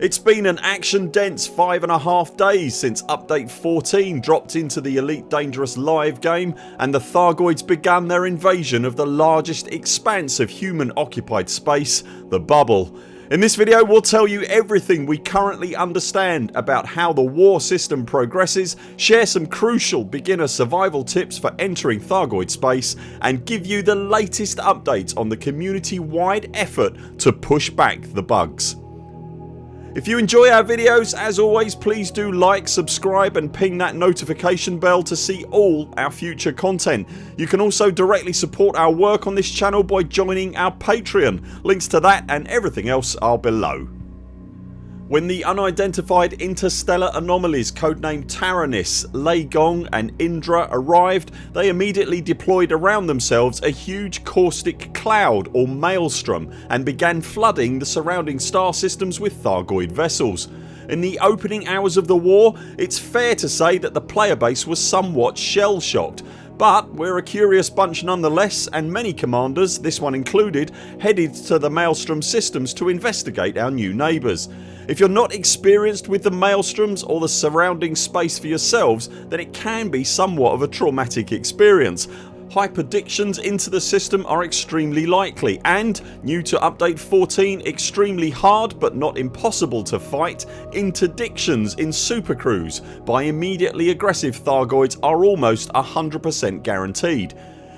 It's been an action dense five and a half days since update 14 dropped into the Elite Dangerous live game and the Thargoids began their invasion of the largest expanse of human occupied space, the Bubble. In this video we'll tell you everything we currently understand about how the war system progresses, share some crucial beginner survival tips for entering Thargoid space and give you the latest updates on the community wide effort to push back the bugs. If you enjoy our videos as always please do like, subscribe and ping that notification bell to see all our future content. You can also directly support our work on this channel by joining our Patreon. Links to that and everything else are below. When the unidentified interstellar anomalies codenamed Taranis, Lei Gong and Indra arrived they immediately deployed around themselves a huge caustic cloud or maelstrom and began flooding the surrounding star systems with Thargoid vessels. In the opening hours of the war it's fair to say that the player base was somewhat shell shocked but we're a curious bunch nonetheless and many commanders, this one included, headed to the Maelstrom systems to investigate our new neighbours. If you're not experienced with the maelstroms or the surrounding space for yourselves then it can be somewhat of a traumatic experience. Hyperdictions into the system are extremely likely and, new to update 14, extremely hard but not impossible to fight, interdictions in supercruise by immediately aggressive Thargoids are almost 100% guaranteed.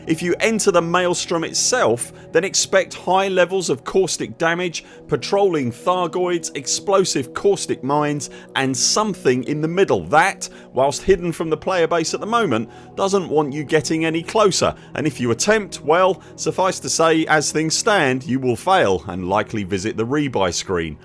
If you enter the Maelstrom itself then expect high levels of caustic damage, patrolling Thargoids, explosive caustic mines and something in the middle. That, whilst hidden from the player base at the moment, doesn't want you getting any closer. And if you attempt well suffice to say as things stand you will fail and likely visit the rebuy screen.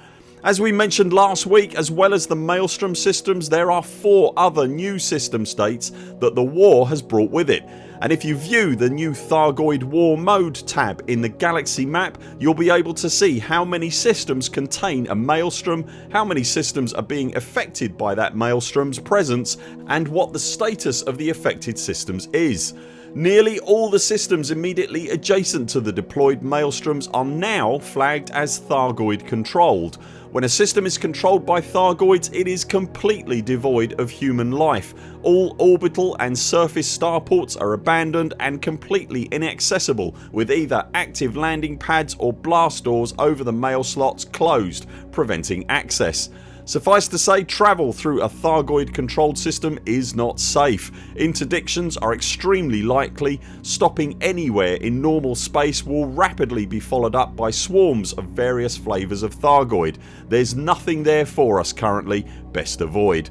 As we mentioned last week as well as the Maelstrom systems there are 4 other new system states that the war has brought with it and if you view the new Thargoid War Mode tab in the galaxy map you'll be able to see how many systems contain a Maelstrom, how many systems are being affected by that Maelstrom's presence and what the status of the affected systems is. Nearly all the systems immediately adjacent to the deployed Maelstroms are now flagged as Thargoid controlled when a system is controlled by Thargoids it is completely devoid of human life. All orbital and surface starports are abandoned and completely inaccessible with either active landing pads or blast doors over the mail slots closed preventing access. Suffice to say travel through a Thargoid controlled system is not safe. Interdictions are extremely likely. Stopping anywhere in normal space will rapidly be followed up by swarms of various flavours of Thargoid. There's nothing there for us currently, best avoid.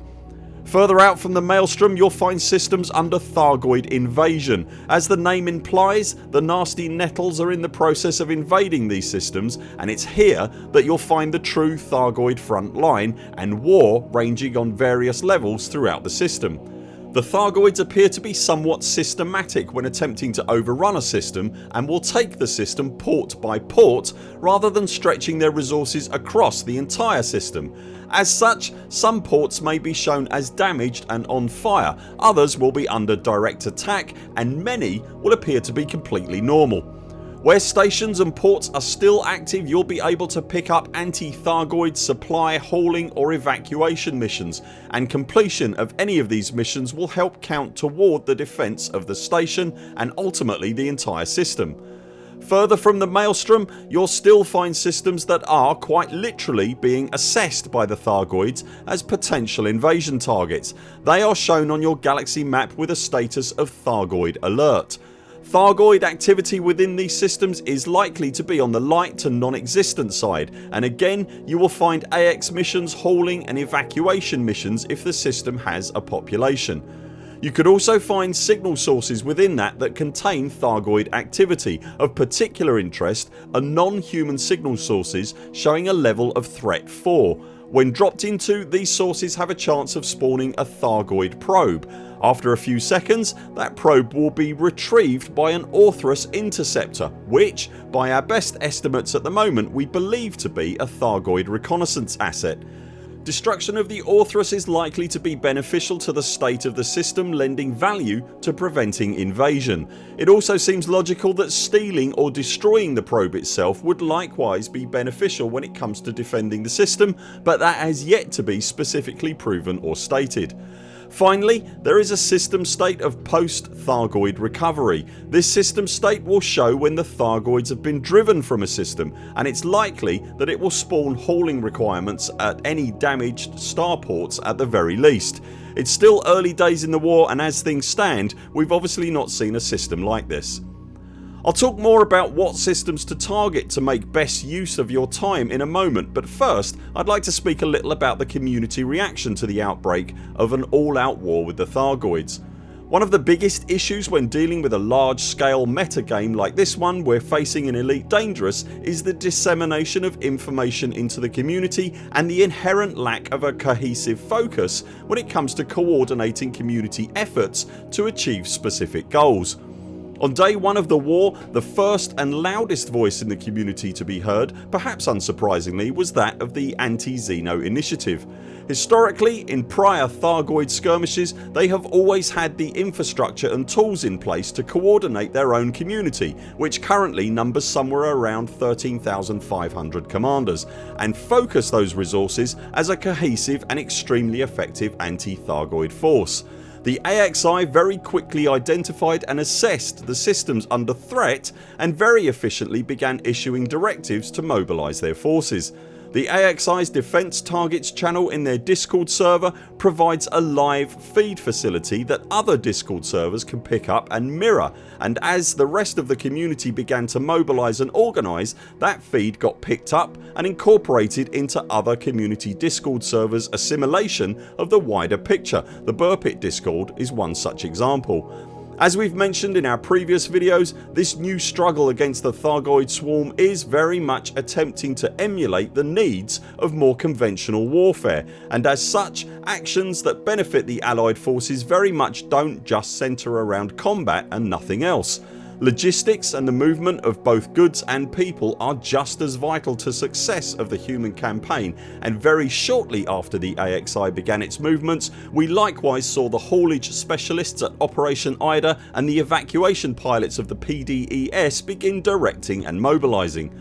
Further out from the Maelstrom you'll find systems under Thargoid invasion. As the name implies the nasty nettles are in the process of invading these systems and it's here that you'll find the true Thargoid front line and war ranging on various levels throughout the system. The Thargoids appear to be somewhat systematic when attempting to overrun a system and will take the system port by port rather than stretching their resources across the entire system. As such some ports may be shown as damaged and on fire, others will be under direct attack and many will appear to be completely normal. Where stations and ports are still active you'll be able to pick up anti-Thargoid supply, hauling or evacuation missions and completion of any of these missions will help count toward the defence of the station and ultimately the entire system. Further from the Maelstrom you'll still find systems that are quite literally being assessed by the Thargoids as potential invasion targets. They are shown on your galaxy map with a status of Thargoid alert. Thargoid activity within these systems is likely to be on the light to non-existent side and again you will find AX missions, hauling and evacuation missions if the system has a population. You could also find signal sources within that that contain Thargoid activity. Of particular interest are non-human signal sources showing a level of threat 4. When dropped into these sources have a chance of spawning a Thargoid probe. After a few seconds that probe will be retrieved by an Orthrus interceptor which by our best estimates at the moment we believe to be a Thargoid reconnaissance asset. Destruction of the Orthrus is likely to be beneficial to the state of the system lending value to preventing invasion. It also seems logical that stealing or destroying the probe itself would likewise be beneficial when it comes to defending the system but that has yet to be specifically proven or stated. Finally there is a system state of post Thargoid recovery. This system state will show when the Thargoids have been driven from a system and it's likely that it will spawn hauling requirements at any damaged starports at the very least. It's still early days in the war and as things stand we've obviously not seen a system like this. I'll talk more about what systems to target to make best use of your time in a moment but first I'd like to speak a little about the community reaction to the outbreak of an all out war with the Thargoids. One of the biggest issues when dealing with a large scale meta game like this one we're facing in Elite Dangerous is the dissemination of information into the community and the inherent lack of a cohesive focus when it comes to coordinating community efforts to achieve specific goals. On day 1 of the war the first and loudest voice in the community to be heard, perhaps unsurprisingly, was that of the Anti-Xeno initiative. Historically in prior Thargoid skirmishes they have always had the infrastructure and tools in place to coordinate their own community which currently numbers somewhere around 13,500 commanders and focus those resources as a cohesive and extremely effective anti-Thargoid force. The AXI very quickly identified and assessed the systems under threat and very efficiently began issuing directives to mobilise their forces. The AXI's defence targets channel in their discord server provides a live feed facility that other discord servers can pick up and mirror and as the rest of the community began to mobilise and organise that feed got picked up and incorporated into other community discord servers assimilation of the wider picture. The Burpit discord is one such example. As we've mentioned in our previous videos this new struggle against the Thargoid swarm is very much attempting to emulate the needs of more conventional warfare and as such actions that benefit the allied forces very much don't just centre around combat and nothing else. Logistics and the movement of both goods and people are just as vital to success of the human campaign and very shortly after the AXI began its movements we likewise saw the haulage specialists at Operation Ida and the evacuation pilots of the PDES begin directing and mobilising.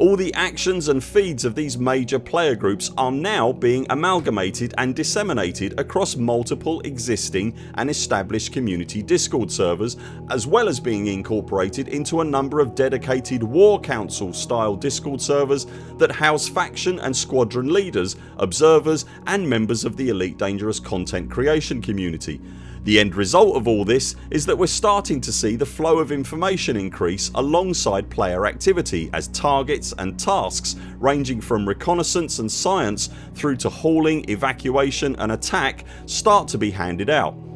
All the actions and feeds of these major player groups are now being amalgamated and disseminated across multiple existing and established community discord servers as well as being incorporated into a number of dedicated war council style discord servers that house faction and squadron leaders, observers and members of the Elite Dangerous content creation community. The end result of all this is that we're starting to see the flow of information increase alongside player activity as targets and tasks ranging from reconnaissance and science through to hauling, evacuation and attack start to be handed out.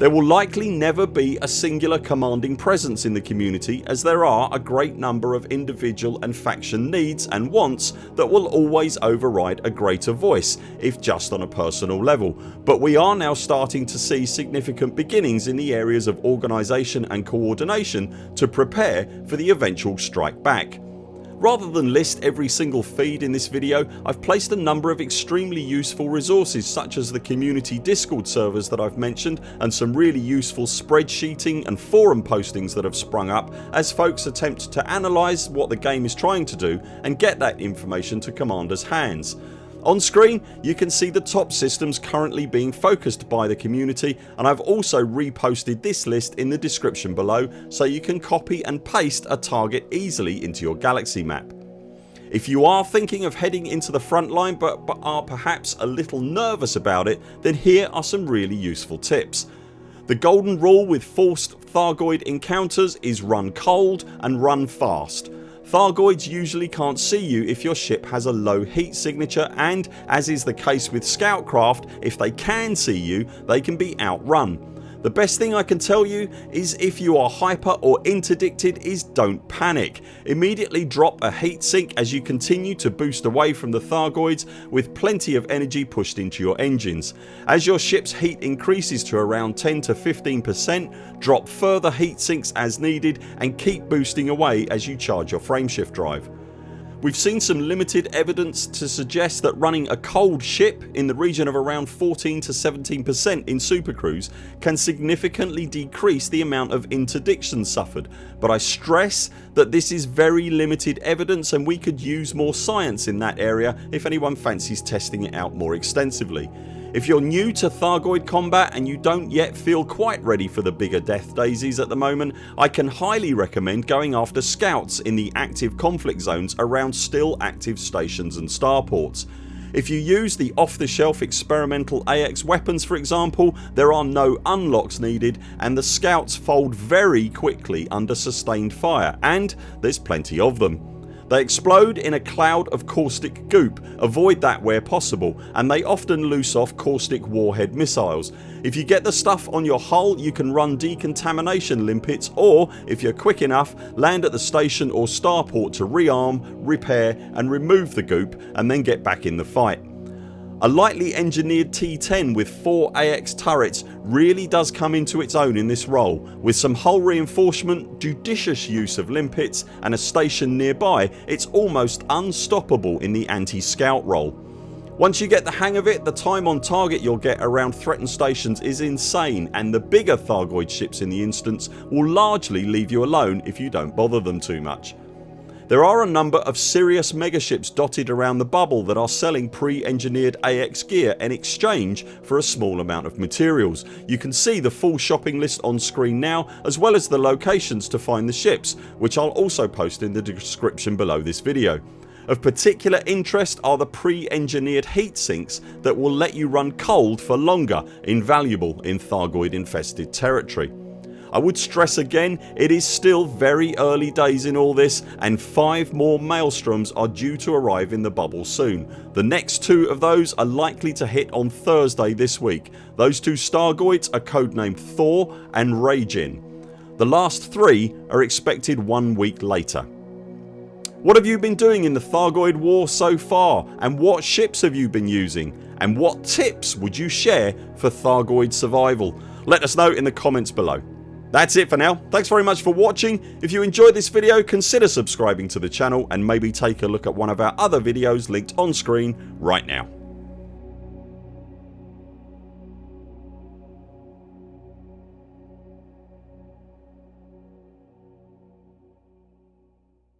There will likely never be a singular commanding presence in the community as there are a great number of individual and faction needs and wants that will always override a greater voice if just on a personal level but we are now starting to see significant beginnings in the areas of organisation and coordination to prepare for the eventual strike back. Rather than list every single feed in this video I've placed a number of extremely useful resources such as the community discord servers that I've mentioned and some really useful spreadsheeting and forum postings that have sprung up as folks attempt to analyse what the game is trying to do and get that information to commanders hands. On screen you can see the top systems currently being focused by the community and I've also reposted this list in the description below so you can copy and paste a target easily into your galaxy map. If you are thinking of heading into the front line but, but are perhaps a little nervous about it then here are some really useful tips. The golden rule with forced Thargoid encounters is run cold and run fast. Thargoids usually can't see you if your ship has a low heat signature and as is the case with scoutcraft if they can see you they can be outrun. The best thing I can tell you is if you are hyper or interdicted is don't panic. Immediately drop a heatsink as you continue to boost away from the Thargoids with plenty of energy pushed into your engines. As your ships heat increases to around 10 to 15% drop further heatsinks as needed and keep boosting away as you charge your frameshift drive. We've seen some limited evidence to suggest that running a cold ship in the region of around 14 to 17% in Super Cruise can significantly decrease the amount of interdiction suffered but I stress that this is very limited evidence and we could use more science in that area if anyone fancies testing it out more extensively. If you're new to Thargoid combat and you don't yet feel quite ready for the bigger death daisies at the moment I can highly recommend going after scouts in the active conflict zones around still active stations and starports. If you use the off the shelf experimental AX weapons for example there are no unlocks needed and the scouts fold very quickly under sustained fire and there's plenty of them. They explode in a cloud of caustic goop, avoid that where possible and they often loose off caustic warhead missiles. If you get the stuff on your hull you can run decontamination limpets or if you're quick enough land at the station or starport to rearm, repair and remove the goop and then get back in the fight. A lightly engineered T10 with 4 AX turrets really does come into its own in this role with some hull reinforcement, judicious use of limpets and a station nearby it's almost unstoppable in the anti-scout role. Once you get the hang of it the time on target you'll get around threatened stations is insane and the bigger Thargoid ships in the instance will largely leave you alone if you don't bother them too much. There are a number of serious megaships dotted around the bubble that are selling pre-engineered AX gear in exchange for a small amount of materials. You can see the full shopping list on screen now as well as the locations to find the ships which I'll also post in the description below this video. Of particular interest are the pre-engineered heat sinks that will let you run cold for longer invaluable in Thargoid infested territory. I would stress again it is still very early days in all this and 5 more Maelstroms are due to arrive in the bubble soon. The next two of those are likely to hit on Thursday this week. Those two Stargoids are codenamed Thor and Raijin. The last three are expected one week later. What have you been doing in the Thargoid war so far and what ships have you been using and what tips would you share for Thargoid survival? Let us know in the comments below. That's it for now. Thanks very much for watching. If you enjoyed this video consider subscribing to the channel and maybe take a look at one of our other videos linked on screen right now.